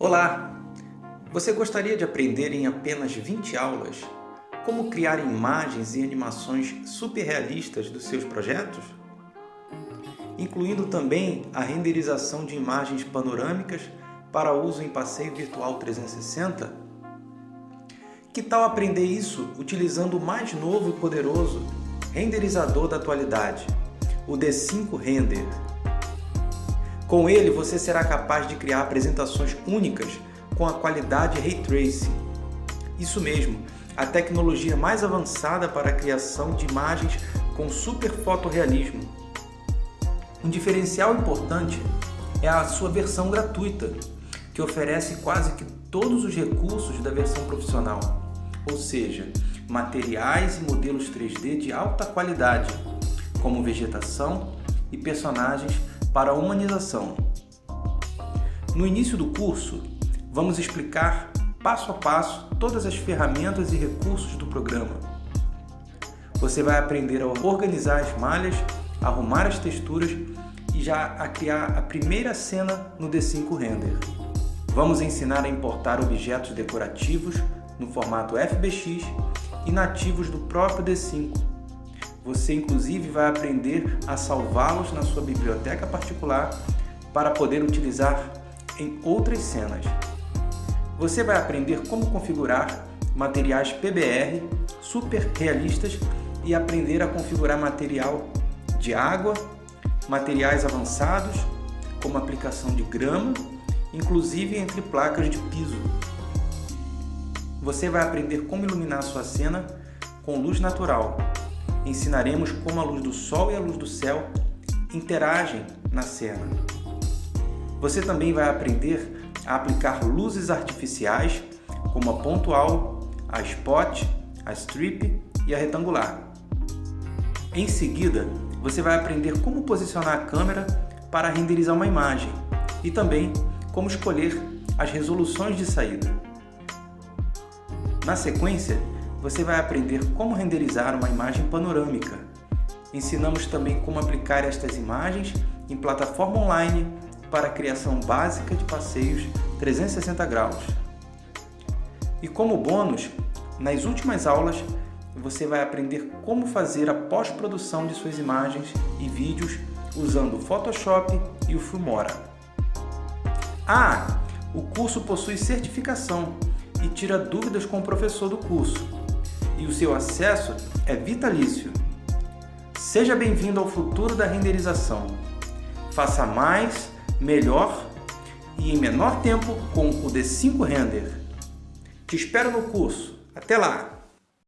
Olá! Você gostaria de aprender em apenas 20 aulas como criar imagens e animações super realistas dos seus projetos? Incluindo também a renderização de imagens panorâmicas para uso em passeio virtual 360? Que tal aprender isso utilizando o mais novo e poderoso renderizador da atualidade, o D5 Render? Com ele, você será capaz de criar apresentações únicas com a qualidade Ray Tracing. Isso mesmo, a tecnologia mais avançada para a criação de imagens com super fotorrealismo. Um diferencial importante é a sua versão gratuita, que oferece quase que todos os recursos da versão profissional, ou seja, materiais e modelos 3D de alta qualidade, como vegetação e personagens para a humanização. No início do curso, vamos explicar passo a passo todas as ferramentas e recursos do programa. Você vai aprender a organizar as malhas, arrumar as texturas e já a criar a primeira cena no D5 Render. Vamos ensinar a importar objetos decorativos no formato FBX e nativos do próprio D5 você inclusive vai aprender a salvá-los na sua biblioteca particular para poder utilizar em outras cenas. Você vai aprender como configurar materiais PBR super realistas e aprender a configurar material de água, materiais avançados, como aplicação de grama, inclusive entre placas de piso. Você vai aprender como iluminar sua cena com luz natural, ensinaremos como a luz do sol e a luz do céu interagem na cena. Você também vai aprender a aplicar luzes artificiais, como a pontual, a spot, a strip e a retangular. Em seguida, você vai aprender como posicionar a câmera para renderizar uma imagem e também como escolher as resoluções de saída. Na sequência, você vai aprender como renderizar uma imagem panorâmica. Ensinamos também como aplicar estas imagens em plataforma online para a criação básica de passeios 360 graus. E como bônus, nas últimas aulas, você vai aprender como fazer a pós-produção de suas imagens e vídeos usando o Photoshop e o Filmora. Ah, o curso possui certificação e tira dúvidas com o professor do curso e o seu acesso é vitalício. Seja bem-vindo ao futuro da renderização. Faça mais, melhor e em menor tempo com o D5 Render. Te espero no curso. Até lá!